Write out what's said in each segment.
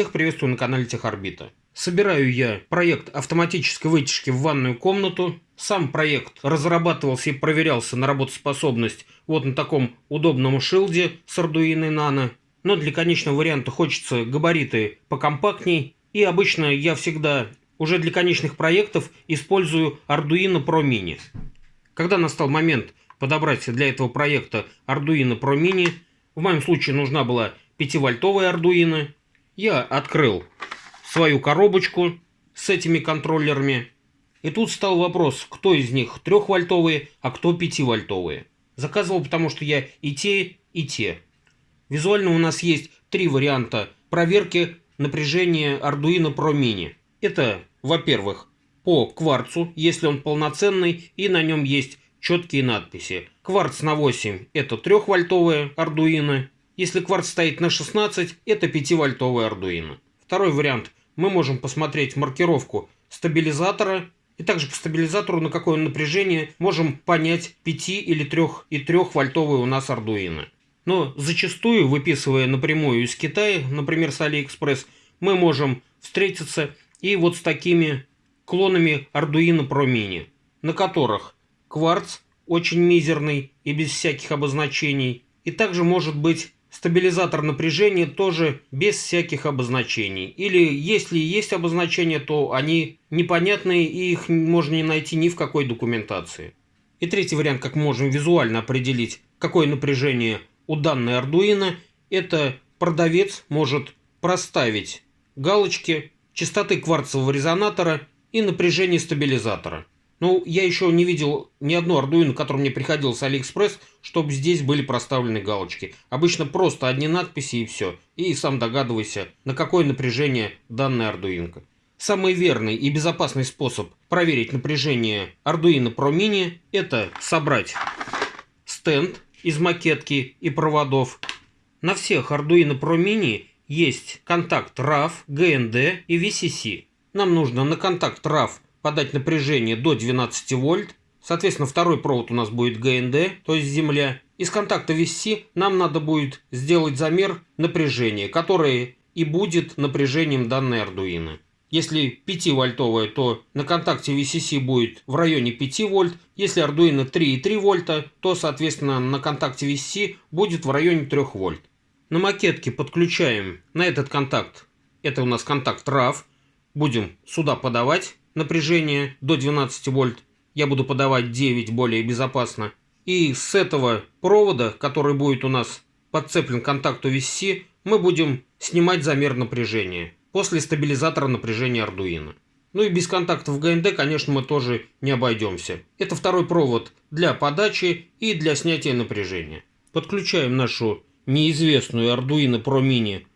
Всех приветствую на канале Техорбита. Собираю я проект автоматической вытяжки в ванную комнату. Сам проект разрабатывался и проверялся на работоспособность вот на таком удобном шилде с Arduino Nano. Но для конечного варианта хочется габариты покомпактней. И обычно я всегда уже для конечных проектов использую Arduino Pro Mini. Когда настал момент подобрать для этого проекта Arduino Pro Mini, в моем случае нужна была 5-вольтовая Arduino, я открыл свою коробочку с этими контроллерами. И тут стал вопрос, кто из них 3-вольтовые, а кто 5-вольтовые. Заказывал, потому что я и те, и те. Визуально у нас есть три варианта проверки напряжения Arduino Pro Mini. Это, во-первых, по кварцу, если он полноценный и на нем есть четкие надписи. Кварц на 8 это 3-вольтовая Arduino, если кварц стоит на 16, это 5-вольтовый Arduino. Второй вариант. Мы можем посмотреть маркировку стабилизатора и также по стабилизатору, на какое напряжение, можем понять 5 или 3 и 3 вольтовый у нас Arduino. Но зачастую, выписывая напрямую из Китая, например, с AliExpress, мы можем встретиться и вот с такими клонами Arduino Pro Mini, на которых кварц очень мизерный и без всяких обозначений, и также может быть Стабилизатор напряжения тоже без всяких обозначений. Или если есть обозначения, то они непонятные и их можно не найти ни в какой документации. И третий вариант, как можем визуально определить, какое напряжение у данной Arduino, это продавец может проставить галочки частоты кварцевого резонатора и напряжение стабилизатора. Ну, я еще не видел ни одну Arduino, которая мне приходила с AliExpress, чтобы здесь были проставлены галочки. Обычно просто одни надписи и все. И сам догадывайся, на какое напряжение данная Arduino. Самый верный и безопасный способ проверить напряжение Arduino Pro Mini – это собрать стенд из макетки и проводов. На всех Arduino Pro Mini есть контакт RAV, GND и VCC. Нам нужно на контакт RAV подать напряжение до 12 вольт. Соответственно, второй провод у нас будет ГНД, то есть земля. Из контакта VC нам надо будет сделать замер напряжения, которое и будет напряжением данной Arduino. Если 5-вольтовая, то на контакте VCC будет в районе 5 вольт. Если Arduino 3,3 вольта, то, соответственно, на контакте VCC будет в районе 3 вольт. На макетке подключаем на этот контакт, это у нас контакт RAV, будем сюда подавать напряжение до 12 вольт. Я буду подавать 9 более безопасно. И с этого провода, который будет у нас подцеплен к контакту VCC, мы будем снимать замер напряжения после стабилизатора напряжения Arduino. Ну и без контактов ГНД, конечно, мы тоже не обойдемся. Это второй провод для подачи и для снятия напряжения. Подключаем нашу неизвестную Arduino Pro Mini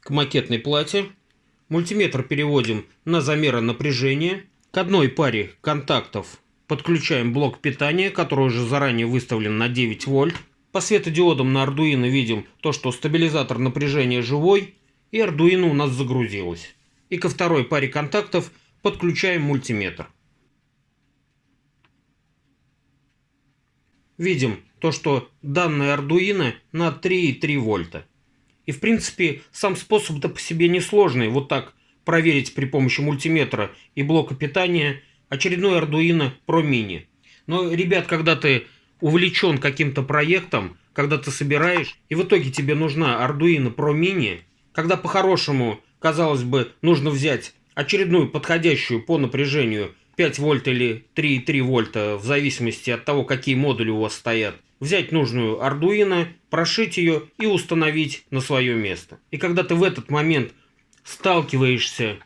к макетной плате. Мультиметр переводим на замеры напряжения. К одной паре контактов подключаем блок питания, который уже заранее выставлен на 9 вольт. По светодиодам на Arduino видим то, что стабилизатор напряжения живой, и Arduino у нас загрузилось. И ко второй паре контактов подключаем мультиметр. Видим то, что данная Arduino на 3,3 вольта. И в принципе сам способ-то по себе несложный. Вот так проверить при помощи мультиметра и блока питания очередной Arduino Pro Mini. Но, ребят, когда ты увлечен каким-то проектом, когда ты собираешь, и в итоге тебе нужна Arduino Pro Mini, когда по-хорошему, казалось бы, нужно взять очередную подходящую по напряжению 5 вольт или 3,3 вольта, в зависимости от того, какие модули у вас стоят, взять нужную Arduino, прошить ее и установить на свое место. И когда ты в этот момент сталкиваешься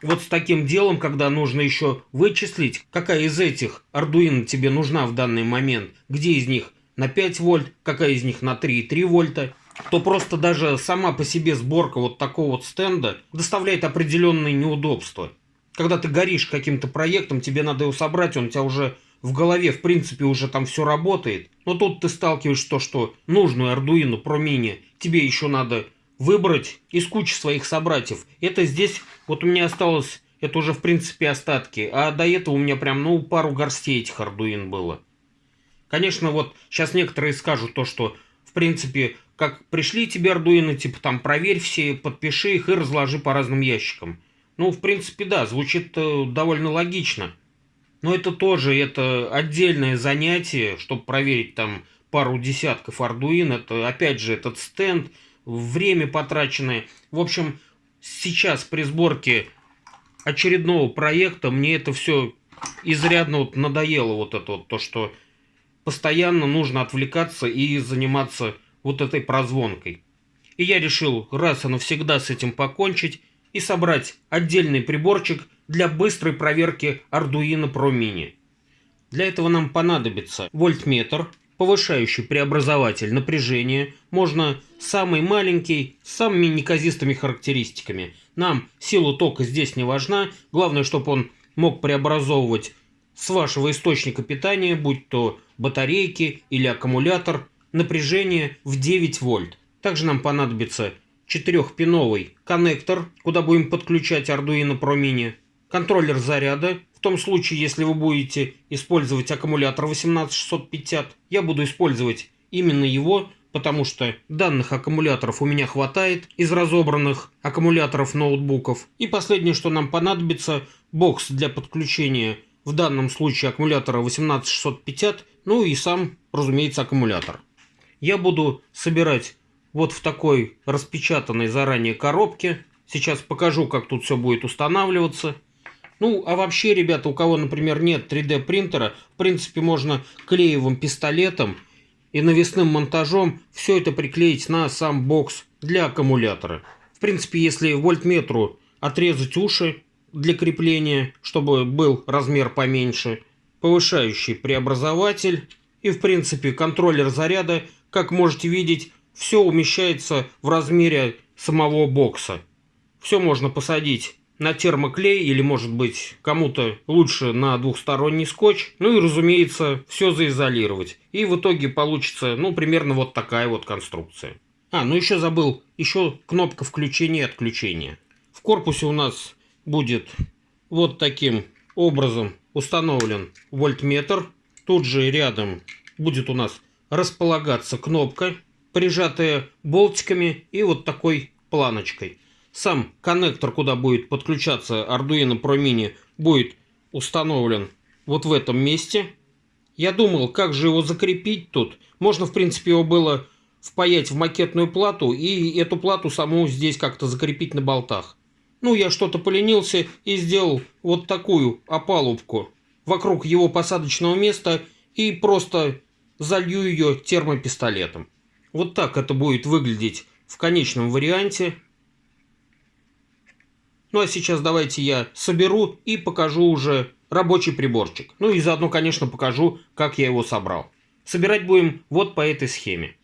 вот с таким делом, когда нужно еще вычислить, какая из этих Arduino тебе нужна в данный момент, где из них на 5 вольт, какая из них на 3,3 вольта, то просто даже сама по себе сборка вот такого вот стенда доставляет определенные неудобства. Когда ты горишь каким-то проектом, тебе надо его собрать, он у тебя уже в голове, в принципе, уже там все работает. Но тут ты сталкиваешься то, что нужную Pro Mini тебе еще надо выбрать из кучи своих собратьев. Это здесь, вот у меня осталось, это уже в принципе остатки. А до этого у меня прям, ну, пару горстей этих Arduino было. Конечно, вот сейчас некоторые скажут то, что в принципе, как пришли тебе Ардуино, типа там проверь все, подпиши их и разложи по разным ящикам. Ну, в принципе, да, звучит э, довольно логично. Но это тоже это отдельное занятие, чтобы проверить там пару десятков Ардуин. Это, опять же, этот стенд, время потраченное. В общем, сейчас при сборке очередного проекта мне это все изрядно вот надоело вот это вот, то, что постоянно нужно отвлекаться и заниматься вот этой прозвонкой. И я решил раз и навсегда с этим покончить и собрать отдельный приборчик для быстрой проверки Arduino Pro Mini. Для этого нам понадобится вольтметр, повышающий преобразователь напряжения, можно самый маленький, с самыми неказистыми характеристиками. Нам сила тока здесь не важна, главное, чтобы он мог преобразовывать с вашего источника питания, будь то батарейки или аккумулятор, напряжение в 9 вольт. Также нам понадобится 4-пиновый коннектор, куда будем подключать Arduino Pro Mini, контроллер заряда, в том случае, если вы будете использовать аккумулятор 18650, я буду использовать именно его, потому что данных аккумуляторов у меня хватает из разобранных аккумуляторов ноутбуков. И последнее, что нам понадобится, бокс для подключения в данном случае аккумулятора 18650, ну и сам, разумеется, аккумулятор. Я буду собирать вот в такой распечатанной заранее коробке. Сейчас покажу, как тут все будет устанавливаться. Ну, а вообще, ребята, у кого, например, нет 3D принтера, в принципе, можно клеевым пистолетом и навесным монтажом все это приклеить на сам бокс для аккумулятора. В принципе, если вольтметру отрезать уши для крепления, чтобы был размер поменьше, повышающий преобразователь и, в принципе, контроллер заряда, как можете видеть, все умещается в размере самого бокса. Все можно посадить на термоклей или, может быть, кому-то лучше на двухсторонний скотч. Ну и, разумеется, все заизолировать. И в итоге получится, ну, примерно вот такая вот конструкция. А, ну еще забыл, еще кнопка включения и отключения. В корпусе у нас будет вот таким образом установлен вольтметр. Тут же рядом будет у нас располагаться кнопка, прижатая болтиками и вот такой планочкой. Сам коннектор, куда будет подключаться Arduino Pro Mini, будет установлен вот в этом месте. Я думал, как же его закрепить тут. Можно, в принципе, его было впаять в макетную плату и эту плату саму здесь как-то закрепить на болтах. Ну, я что-то поленился и сделал вот такую опалубку вокруг его посадочного места и просто залью ее термопистолетом. Вот так это будет выглядеть в конечном варианте. Ну а сейчас давайте я соберу и покажу уже рабочий приборчик. Ну и заодно, конечно, покажу, как я его собрал. Собирать будем вот по этой схеме.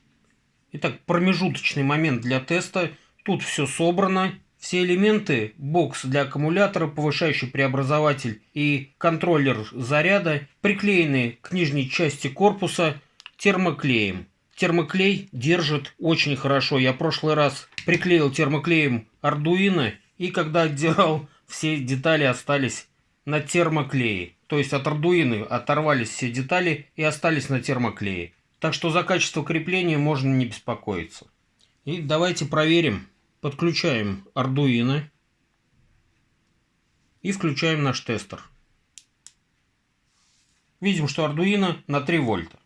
Итак, промежуточный момент для теста. Тут все собрано. Все элементы, бокс для аккумулятора, повышающий преобразователь и контроллер заряда приклеены к нижней части корпуса термоклеем. Термоклей держит очень хорошо. Я в прошлый раз приклеил термоклеем Arduino, и когда отдирал, все детали остались на термоклее. То есть от Arduino оторвались все детали и остались на термоклее. Так что за качество крепления можно не беспокоиться. И давайте проверим. Подключаем Arduino и включаем наш тестер. Видим, что Arduino на 3 вольта.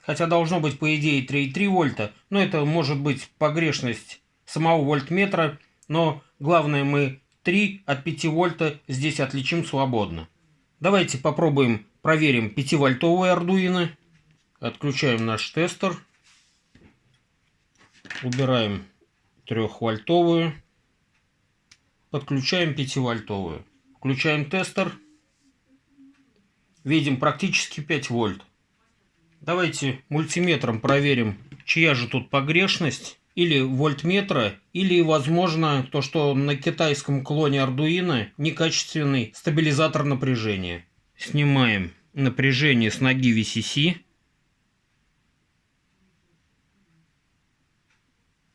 Хотя должно быть по идее 3,3 вольта, но это может быть погрешность самого вольтметра, но главное мы 3 от 5 вольта здесь отличим свободно. Давайте попробуем проверим 5-вольтовый Arduino. Отключаем наш тестер. Убираем 3-вольтовую. Подключаем 5-вольтовую. Включаем тестер. Видим практически 5 вольт. Давайте мультиметром проверим, чья же тут погрешность. Или вольтметра, или, возможно, то, что на китайском клоне Arduino некачественный стабилизатор напряжения. Снимаем напряжение с ноги VCC.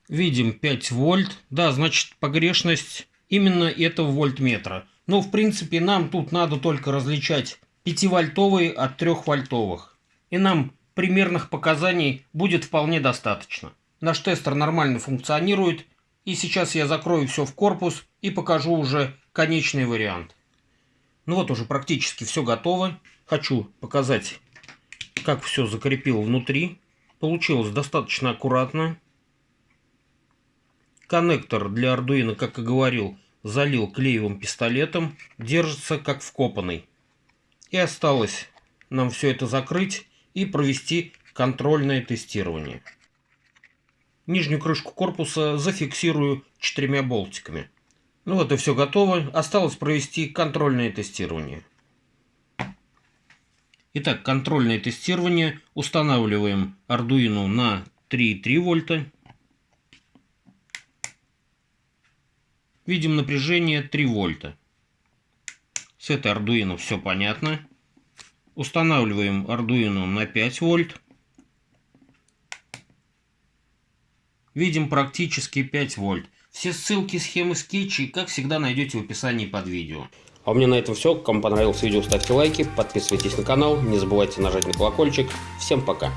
Видим 5 вольт. Да, значит погрешность именно этого вольтметра. Но в принципе нам тут надо только различать 5-вольтовые от 3-вольтовых. И нам примерных показаний будет вполне достаточно. Наш тестер нормально функционирует. И сейчас я закрою все в корпус и покажу уже конечный вариант. Ну вот уже практически все готово. Хочу показать, как все закрепил внутри. Получилось достаточно аккуратно. Коннектор для Arduino, как и говорил, залил клеевым пистолетом. Держится как вкопанный. И осталось нам все это закрыть и провести контрольное тестирование. Нижнюю крышку корпуса зафиксирую четырьмя болтиками. Ну вот и все готово. Осталось провести контрольное тестирование. Итак, контрольное тестирование. Устанавливаем Arduino на 3,3 вольта. Видим напряжение 3 вольта. С этой Arduino все понятно. Устанавливаем Arduino на 5 вольт. Видим практически 5 вольт. Все ссылки, схемы, скетчи, как всегда, найдете в описании под видео. А у меня на этом все. Кому понравилось видео, ставьте лайки, подписывайтесь на канал, не забывайте нажать на колокольчик. Всем пока!